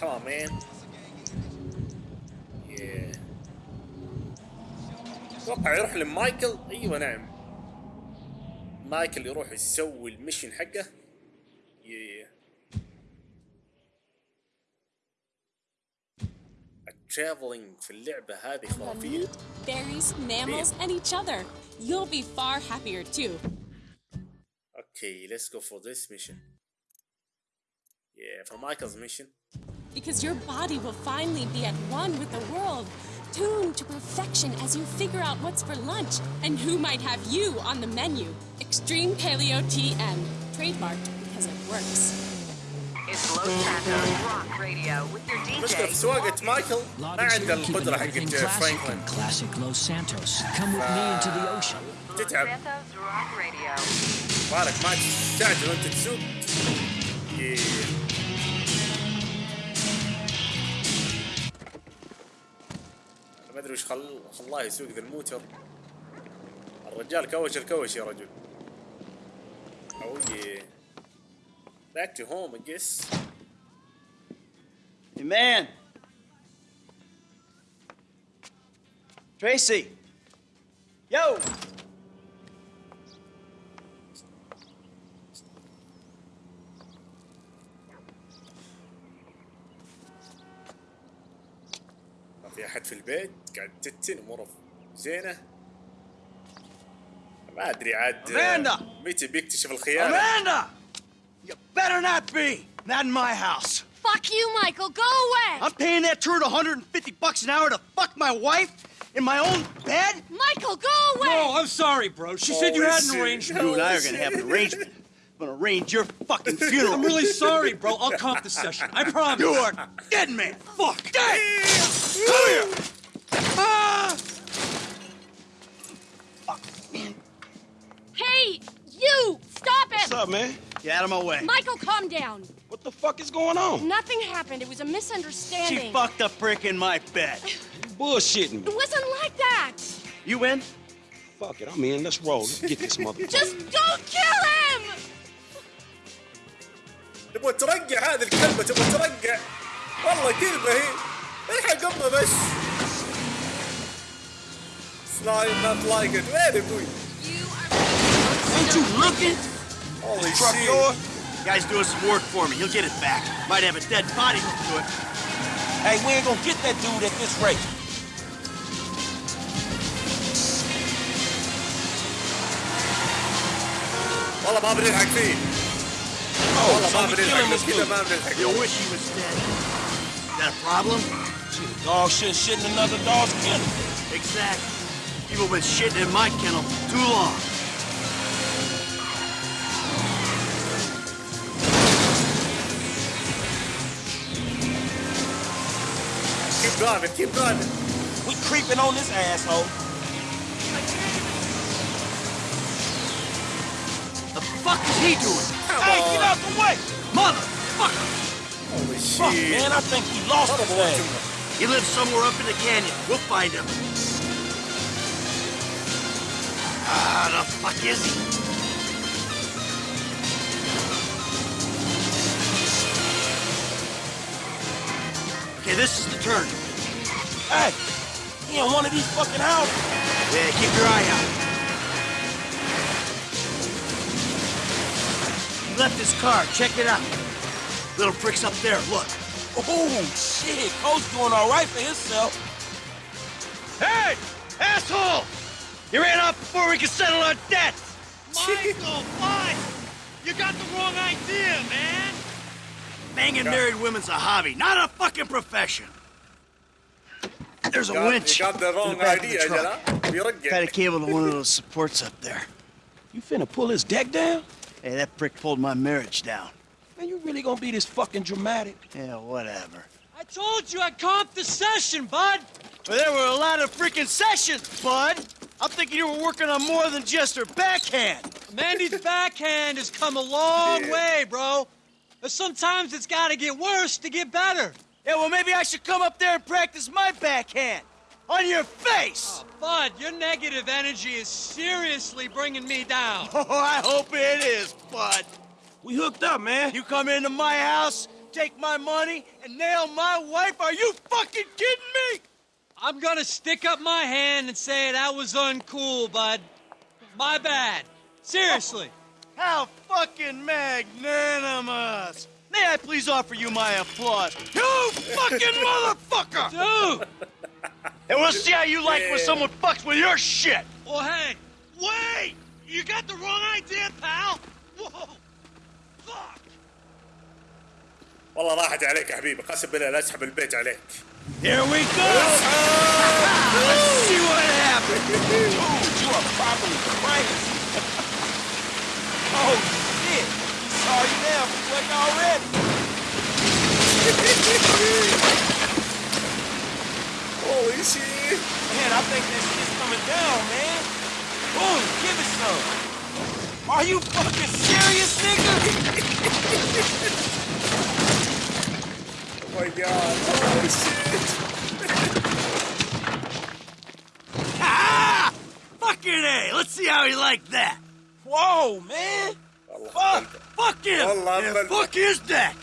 Come on, man. أتوقع يروح لمايكل أيوه نعم مايكل يروح يسوي المشن حقه yeah. الترافلينج في اللعبة هذه خرافية berries, mammals, and each other. You'll be far happier too. Okay, let's go for this mission. Yeah, for Michael's mission. Because your body will finally be at one with the world, tuned to perfection as you figure out what's for lunch and who might have you on the menu. Extreme Paleo TN. Trademarked because it works. It's Los Santos Rock Radio with your المشكلة في DJ. سواقة مايكل ما Logics عنده here, keeping القدرة everything حقت classic فرانكلين in classic Los Santos. Come with me into the ocean. Los تتعب Santos Rock Radio. بالك ما تستعجل وانت تسوق Yeah. أدري وش خل... خلاه يسوق ذا الموتر الرجال كوش الكوش يا رجل أو yeah. back to home I guess Hey, man. Tracy. Yo. ما في أحد في البيت قاعد تتن اموره زينه ما ادري عاد Amanda! متى بيكتشف الخيانه Amanda! You better not be. Not in my house. Fuck you, Michael. Go away. I'm paying that turd 150 bucks an hour to fuck my wife in my own bed? Michael, go away. Oh, I'm sorry, bro. She said you had an Holy arrangement. shit. You and I are gonna have an arrangement. I'm gonna arrange your fucking funeral. I'm really sorry, bro. I'll comp the session. I promise. You are dead man. Fuck. Dead. up, man? Get out of my way. Michael, calm down. What the fuck is going on? Nothing happened. It was a She misunderstanding. fucked a prick in my bed. Bullshitting me. It wasn't like that. You in? Fuck it, I'm in. Let's roll. Let's get this motherfucker. Just don't kill him! تبغى ترقع هذه الكلمه تبغى ترقع والله كلمه هي الحق امه بس سلايم نوت لايك ات وين ابوي You are. Ain't you looking? Holy Truck shit. yours? Guy's doing some work for me. He'll get it back. Might have a dead body hooked to it. Hey, we ain't gonna get that dude at this rate. والله ما بنلحق فيه Oh, والله so ما we بنلحق killing له this كذا dude. ما بنلحق You له. wish he was dead. Is that a problem? Shit, a dog shit shit in another dog's kennel. Exactly. People been shitting in my kennel too long. driving, keep driving. We creeping on this asshole. The fuck is he doing? Come hey, on. get out the way! Motherfucker! Holy fuck, shit. man, I think he lost his way. He lives somewhere up in the canyon. We'll find him. Ah, the fuck is he? Okay, this is the turn. Hey, he in one of these fucking houses. Yeah, keep your eye out. He left his car. Check it out. Little prick's up there. Look. Oh, shit. Cole's doing all right for himself. Hey! Asshole! You ran off before we could settle our debts! Michael, what? You got the wrong idea, man. Banging married women's a hobby, not a fucking profession. There's a got, winch. You got the wrong in the idea, of the truck. Tied a cable to one of those supports up there. You finna pull his deck down? Hey, that prick pulled my marriage down. Man, you really gonna be this fucking dramatic? Yeah, whatever. I told you I comped the session, bud! Well, there were a lot of freaking sessions, bud! I'm thinking you were working on more than just her backhand. Mandy's backhand has come a long yeah. way, bro. But sometimes it's gotta get worse to get better. Yeah, well, maybe I should come up there and practice my backhand. On your face! Oh, bud, your negative energy is seriously bringing me down. Oh, I hope it is, bud. We hooked up, man. You come into my house, take my money and nail my wife? Are you fucking kidding me? I'm gonna stick up my hand and say that was uncool, bud. My bad. Seriously. How fucking magnanimous! May I please offer you my applause? You fucking motherfucker! Dude! And we'll see how you like when Yeah. someone fucks with your shit! Well, hey, wait! You got the wrong idea, pal! Whoa! Fuck! والله راحت عليك يا حبيبي قسم بالله لا اسحب البيت عليك Here we go! Let's see what happens! Dude, you are properly crazy. oh, shit. He saw you now, quick already. Holy shit Man, I think that shit's coming down, man. Boom, give it some. Are you fucking serious, nigga? Oh my god Holy shit Ah! Fucking A! Let's see how he liked that! Whoa, man. والله Fuck. Fuck him! والله and أبل- fuck his deck!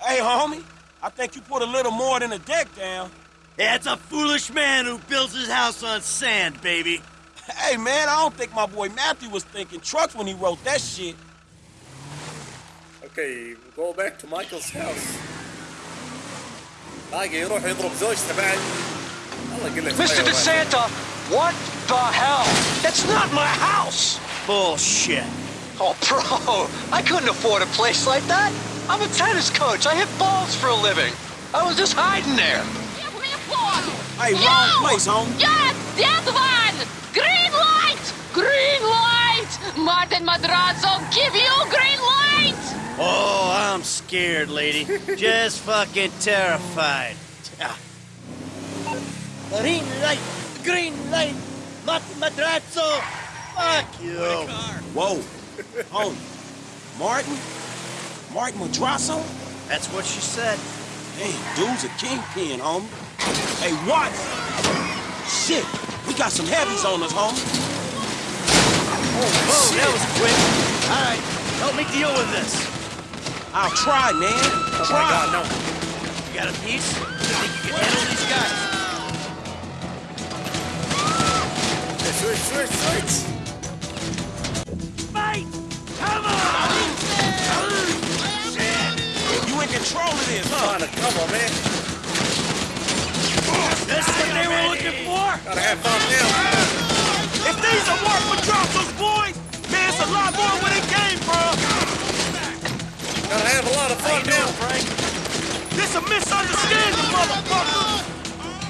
Hey, homie. I think you put a little more than a deck down. That's a foolish man who builds his house on sand, baby. Hey, man, I don't think my boy Matthew was thinking trucks when he wrote that shit. اوكي go back to Michael's house باقي يروح يضرب زوجته بعد الله يقول لك Mr. طيب DeSanta, what the hell? That's not my house! Bullshit. Oh, bro, I couldn't afford a place like that. I'm a tennis coach. I hit balls for a living. I was just hiding there. Hey, wrong place, homie. Yes, that one! Green light! Green light! Martin Madrazo, give you green light! Oh, I'm scared, lady. Just fucking terrified. Ah. Green light! Green light! Martin Madrazo. Fuck you! Whoa. Homie. Martin? Martin Madrazo? That's what she said. Hey, dude's a kingpin, homie. Hey, what? Shit, we got some heavies on us, homie. Oh, that was quick. All right, help me deal with this. I'll try, man. Oh my try. god no You got a piece? You think you can handle these guys? switch switch switch Fight! Come on! You in control of this, huh? trying to cover man This what they were looking for? gotta have fun now If these are Mark Madrazo's boys, man, it's a lot more where they came from. gotta have a lot of fun now Frank? This a misunderstanding, motherfucker.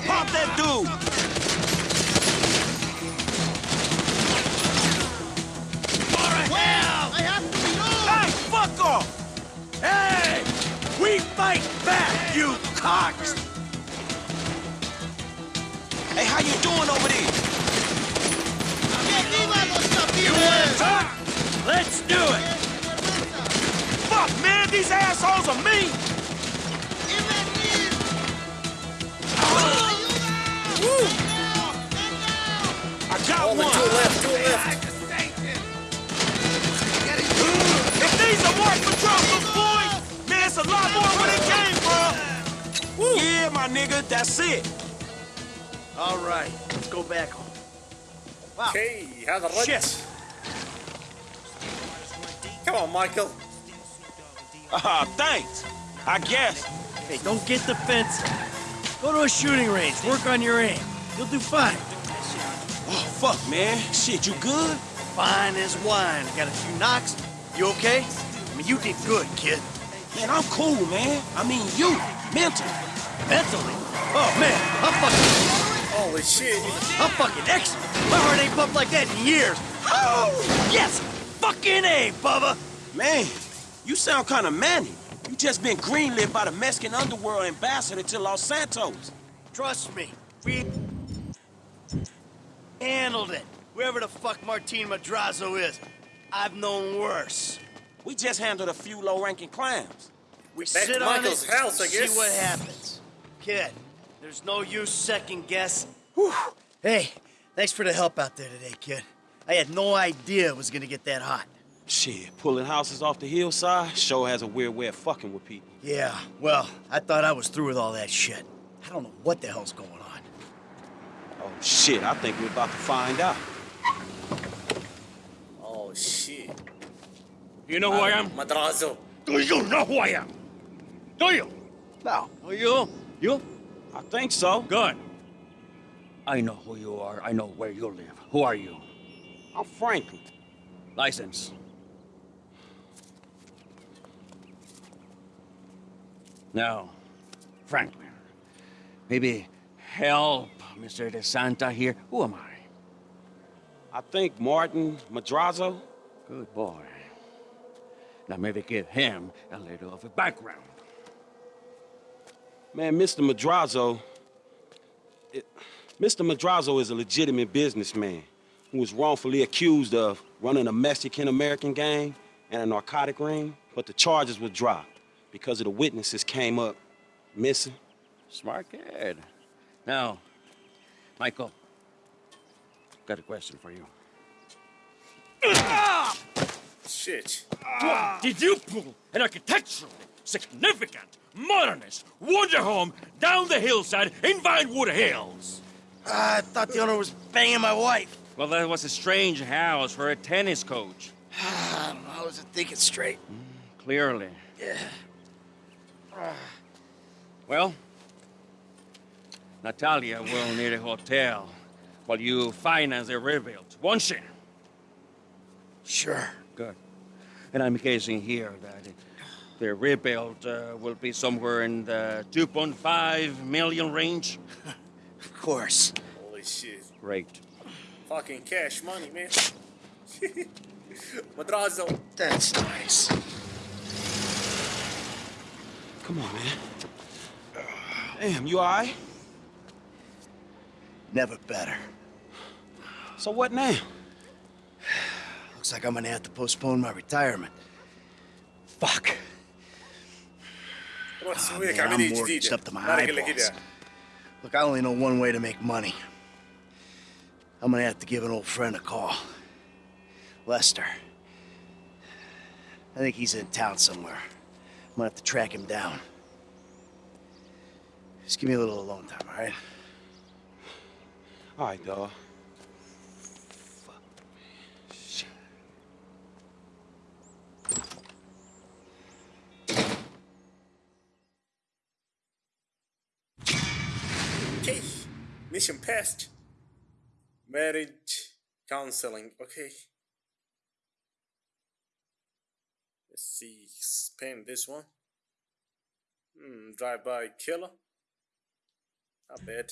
Pop that dude. Well, you cocks! Hey, how you doing over there? You wanna talk? Let's do it! Fuck, man, these assholes are me. I from. Yeah, my nigga, that's it. All right, let's go back home. Wow. اوكي هذا الرد Shit. come on Michael Ah, thanks. I guess. Hey, don't get defensive. Go to a shooting range, work on your aim. You'll do fine. Oh, fuck, man. Shit, you good? Fine as wine. Got a few knocks. You okay? I mean, you did good, kid. Man, I'm cool, man. I mean, you, mentally. Mentally? Oh, man, I'm fucking, holy shit you I'm fucking excellent. My heart ain't pumped like that in years. Oh, yes! Fucking A, Bubba! Man, you sound kind of manly. You just been greenlit by the Mexican underworld ambassador to Los Santos. Trust me, we handled it. Whoever the fuck Martin Madrazo is, I've known worse. We just handled a few low-ranking crimes. We Back sit to on Michael's it, house, I see what happens. Kid, there's no use second guess. Whew. Hey, thanks for the help out there today, kid. I had no idea it was gonna get that hot. Shit, pulling houses off the hillside sure has a weird way of fucking with people. Yeah, well, I thought I was through with all that shit. I don't know what the hell's going on. Oh shit, I think we're about to find out. Oh shit. You know who I am? Madrazo. Do you know who I am? Do you? No. Oh, you? You? I think so. Good. I know who you are. I know where you live. Who are you? I'm Franklin. License. Now, Franklin, maybe help Mr. De Santa here. Who am I? I think Martin Madrazo. Good boy. Now maybe give him a little of a background. Man, Mr. Madrazo. It, Mr. Madrazo is a legitimate businessman who was wrongfully accused of running a Mexican American gang and a narcotic ring, but the charges were dropped because of the witnesses came up missing. Smart kid. Now, Michael, got a question for you. Ah! Shit. Did you pull an architecturally significant, modernist wonder home down the hillside in Vinewood Hills? Ah, I thought the owner was banging my wife. Well, that was a strange house for a tennis coach. I don't know, I wasn't thinking straight. Hmm, clearly. Yeah. Ah. Well, Natalia will need a hotel while you finance the rebuild, won't she? Sure. Good. And I'm guessing here that the rebuild uh, will be somewhere in the 2.5 million range. Of course. Holy shit. Great. Fucking cash money, man. Madrazo. That's nice. Come on, man. Damn, you all right? Never better. So what now? Looks like I'm gonna have to postpone my retirement. Fuck. Oh, man, I'm mortgaged up to my eyeballs. Look, I only know one way to make money. I'm gonna have to give an old friend a call. Lester. I think he's in town somewhere. I'm gonna have to track him down. Just give me a little alone time, all right? All right, Della. Passed. Marriage counseling. Okay. Let's see. Spin this one. Hmm. Drive by killer. Not bad.